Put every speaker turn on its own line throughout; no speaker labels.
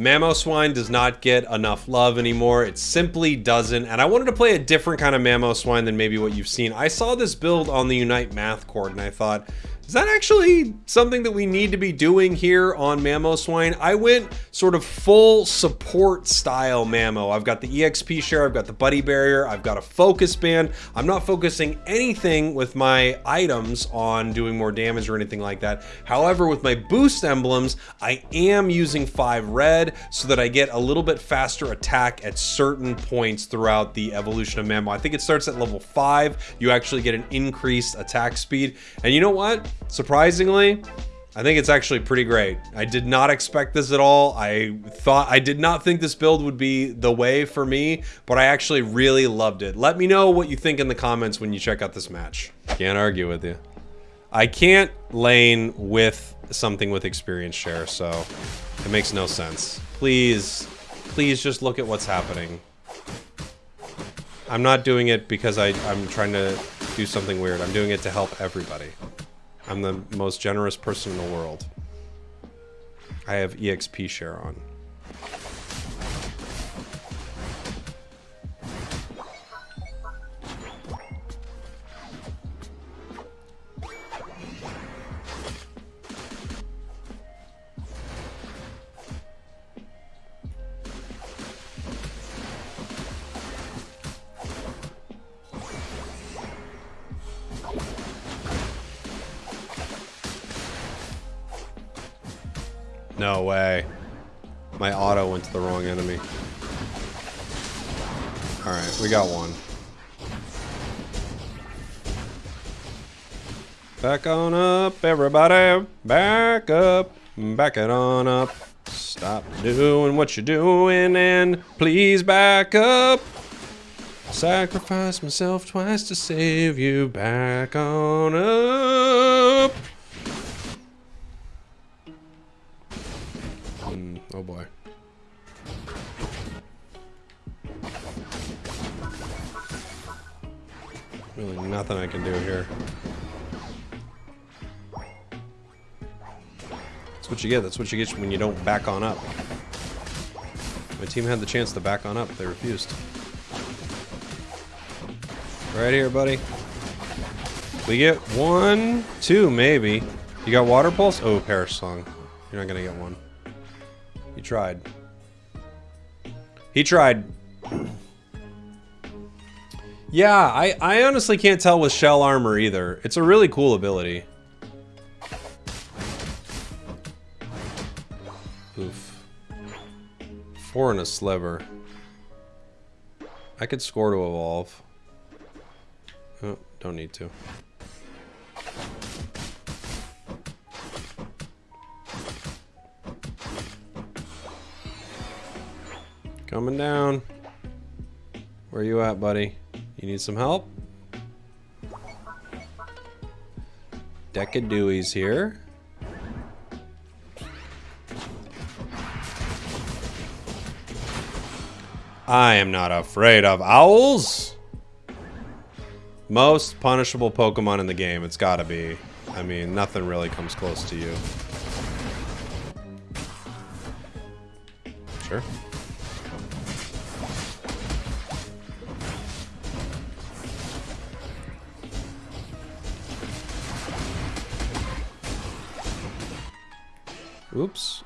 Mamoswine does not get enough love anymore. It simply doesn't. And I wanted to play a different kind of Mamoswine than maybe what you've seen. I saw this build on the Unite Math Court and I thought, is that actually something that we need to be doing here on Mamoswine? I went sort of full support style Mamo. I've got the EXP share, I've got the buddy barrier, I've got a focus band. I'm not focusing anything with my items on doing more damage or anything like that. However, with my boost emblems, I am using five red so that I get a little bit faster attack at certain points throughout the evolution of Mamo. I think it starts at level five. You actually get an increased attack speed. And you know what? Surprisingly, I think it's actually pretty great. I did not expect this at all. I thought I did not think this build would be the way for me, but I actually really loved it. Let me know what you think in the comments when you check out this match. Can't argue with you. I can't lane with something with experience share, so it makes no sense. Please, please just look at what's happening. I'm not doing it because I, I'm trying to do something weird. I'm doing it to help everybody. I'm the most generous person in the world. I have EXP share on. No way. My auto went to the wrong enemy. Alright, we got one. Back on up, everybody. Back up. Back it on up. Stop doing what you're doing and please back up. Sacrifice myself twice to save you. Back on up. Oh boy. Really nothing I can do here. That's what you get. That's what you get when you don't back on up. My team had the chance to back on up. They refused. Right here, buddy. We get one, two, maybe. You got water pulse? Oh, perish song. You're not gonna get one. He tried. He tried. Yeah, I, I honestly can't tell with shell armor either. It's a really cool ability. Oof. Four and a sliver. I could score to evolve. Oh, don't need to. Coming down. Where you at, buddy? You need some help? Decidueye here. I am not afraid of owls. Most punishable Pokemon in the game, it's gotta be. I mean, nothing really comes close to you. Sure. Oops.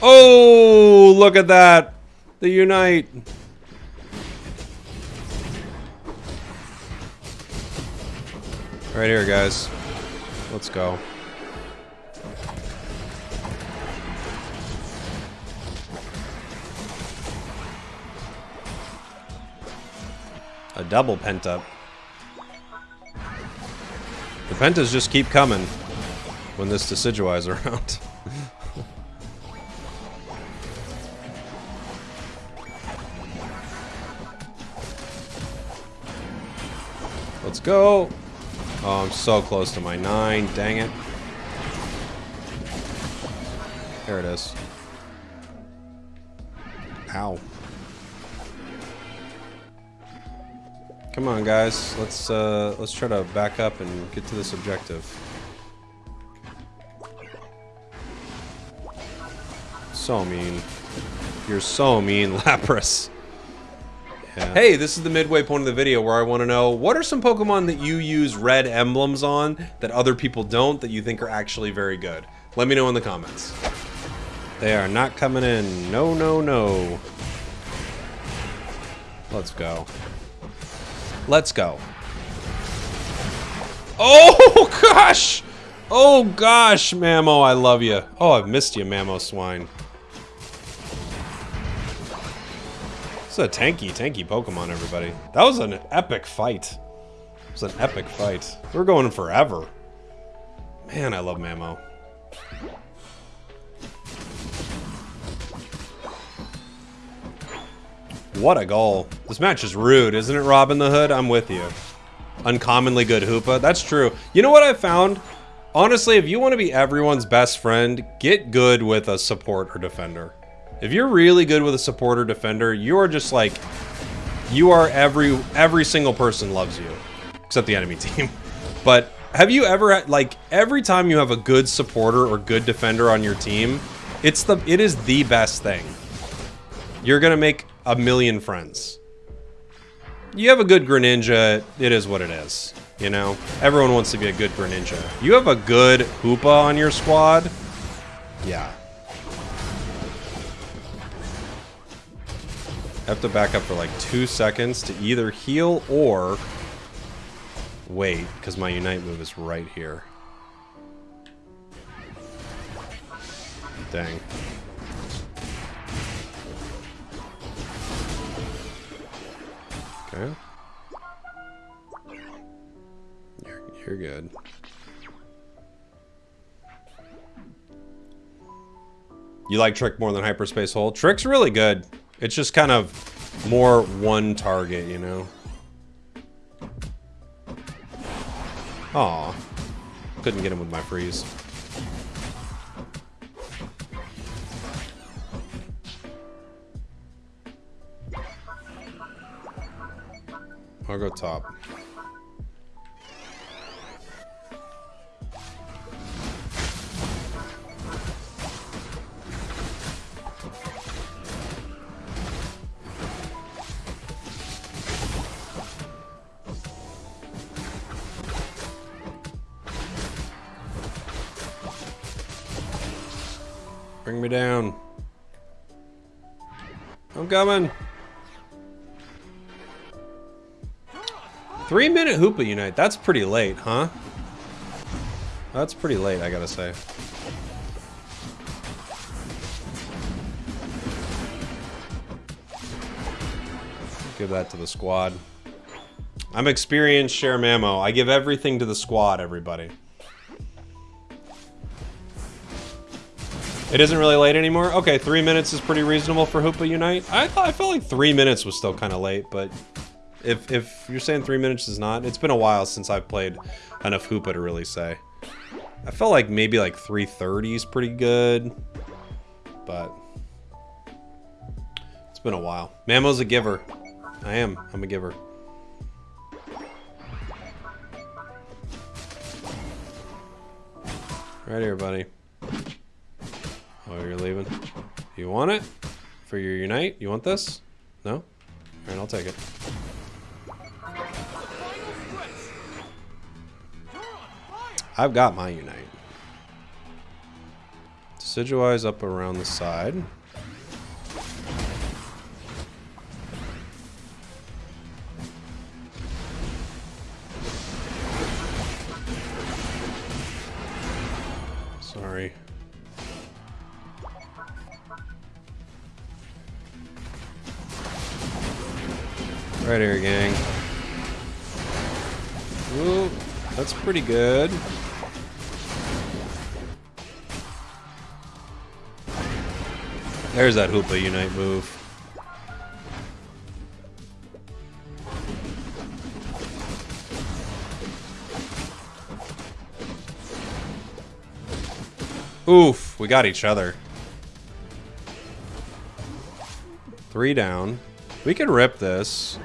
Oh, look at that. The Unite. Right here, guys. Let's go. A double pent up. Pentas just keep coming when this Decidueye's around. Let's go. Oh, I'm so close to my nine. Dang it. There it is. Ow. Come on, guys. Let's uh, let's try to back up and get to this objective. So mean. You're so mean, Lapras. Yeah. Hey, this is the midway point of the video where I want to know what are some Pokemon that you use red emblems on that other people don't that you think are actually very good? Let me know in the comments. They are not coming in. No, no, no. Let's go. Let's go. Oh, gosh! Oh, gosh, Mamo, I love you. Oh, I've missed you, Mamoswine. It's a tanky, tanky Pokemon, everybody. That was an epic fight. It was an epic fight. We're going forever. Man, I love Mamo. What a goal. This match is rude, isn't it, Robin the Hood? I'm with you. Uncommonly good Hoopa. That's true. You know what I found? Honestly, if you want to be everyone's best friend, get good with a support or defender. If you're really good with a support or defender, you are just like, you are every, every single person loves you. Except the enemy team. But have you ever, like, every time you have a good supporter or good defender on your team, it's the, it is the best thing. You're gonna make a million friends. You have a good Greninja, it is what it is. You know? Everyone wants to be a good Greninja. You have a good Hoopa on your squad, yeah. Have to back up for like two seconds to either heal or wait, because my Unite move is right here. Dang. You're, you're good. You like Trick more than Hyperspace Hole? Trick's really good. It's just kind of more one target, you know? Aw. Couldn't get him with my freeze. I'll go top. Bring me down. I'm coming. Three minute Hoopa Unite. That's pretty late, huh? That's pretty late, I gotta say. Give that to the squad. I'm experienced share Mamo. I give everything to the squad, everybody. It isn't really late anymore? Okay, three minutes is pretty reasonable for Hoopa Unite. I thought I felt like three minutes was still kind of late, but if if you're saying three minutes is not, it's been a while since I've played enough Hoopa to really say. I felt like maybe like 330 is pretty good, but it's been a while. Mamo's a giver. I am. I'm a giver. Right here, buddy. Oh, you're leaving. You want it? For your Unite? You want this? No? Alright, I'll take it. I've got my Unite. Decidueye's up around the side. Sorry. Right here, gang. Ooh, that's pretty good. There's that Hoopa Unite move. Oof, we got each other. Three down. We can rip this.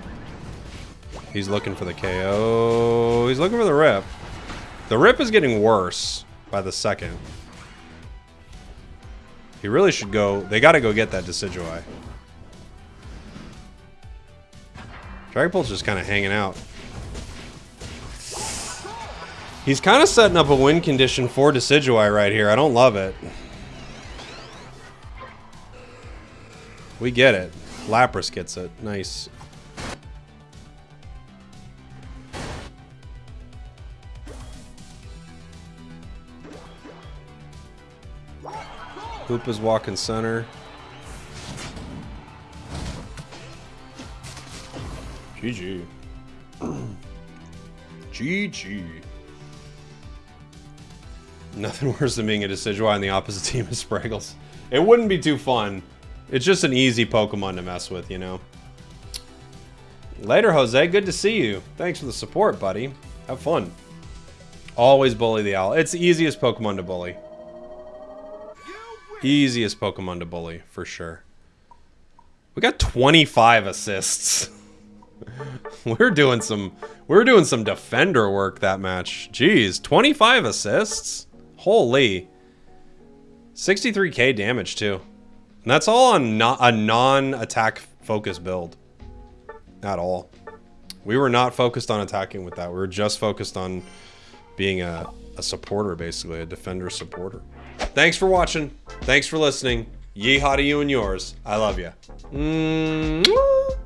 He's looking for the KO. He's looking for the rip. The rip is getting worse by the second. He really should go... They gotta go get that Decidueye. Dragapult's just kind of hanging out. He's kind of setting up a win condition for Decidueye right here. I don't love it. We get it. Lapras gets it. Nice. Is walking center. GG. GG. Nothing worse than being a Decidueye on the opposite team of Spragels. It wouldn't be too fun. It's just an easy Pokemon to mess with, you know? Later, Jose. Good to see you. Thanks for the support, buddy. Have fun. Always bully the owl. It's the easiest Pokemon to bully. Easiest Pokemon to bully, for sure. We got 25 assists. we're doing some we're doing some defender work that match. Jeez, 25 assists? Holy. 63k damage too. And that's all on not a non-attack focus build. At all. We were not focused on attacking with that. We were just focused on being a, a supporter, basically, a defender supporter. Thanks for watching. Thanks for listening. Yeehaw to you and yours. I love you. Mm -hmm.